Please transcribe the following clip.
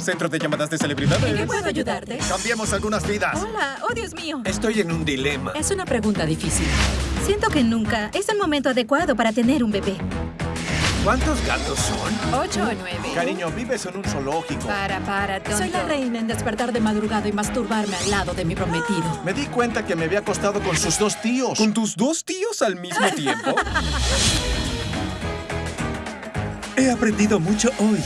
Centro de llamadas de ¿En qué puedo ayudarte? Cambiemos algunas vidas. Hola, oh Dios mío. Estoy en un dilema. Es una pregunta difícil. Siento que nunca es el momento adecuado para tener un bebé. ¿Cuántos gatos son? ¿Ocho o nueve? Cariño, vives en un zoológico. Para, para, tonto. Soy la reina en despertar de madrugada y masturbarme al lado de mi prometido. Me di cuenta que me había acostado con sus dos tíos. ¿Con tus dos tíos al mismo tiempo? He aprendido mucho hoy.